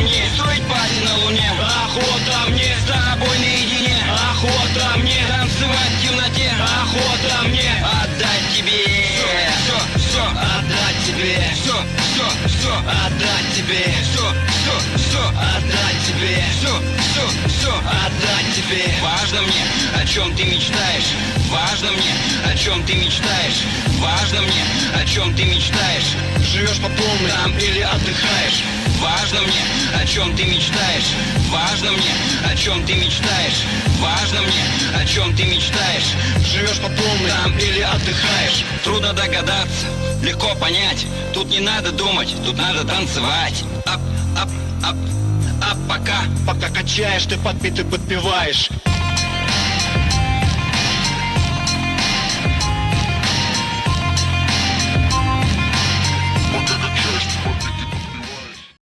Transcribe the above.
мне Строить парень на луне. Охота мне С тобой наедине. Охота мне Танцевать в темноте. Охота мне Отдать тебе. Все, все, отдать тебе. Все, все, все, отдать тебе. Все, все, все, отдать тебе. Все, все, все, отдать тебе. Важно мне, о чем ты мечтаешь. Важно мне, о чем ты мечтаешь. Важно мне, о чем ты мечтаешь. Живешь по полной там или отдыхаешь Важно мне, о чем ты мечтаешь. Важно мне, о чем ты мечтаешь. Важно мне, о чем ты мечтаешь. Живешь по полной там или отдыхаешь. Трудно догадаться, легко понять. Тут не надо думать, тут надо танцевать. Ап, ап, ап, ап, пока. Пока качаешь, ты подпитый подпеваешь